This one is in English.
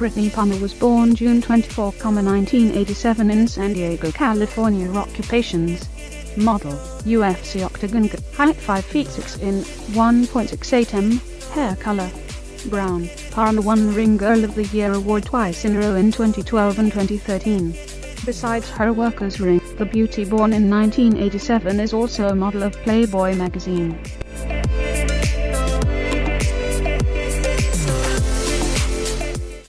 Brittney Palmer was born June 24, 1987 in San Diego, California. Occupations Model, UFC Octagon Height 5 feet 6 in, 1.68 m, Hair color Brown. Palmer won Ring Girl of the Year award twice in a row in 2012 and 2013. Besides her worker's ring, the beauty born in 1987 is also a model of Playboy magazine.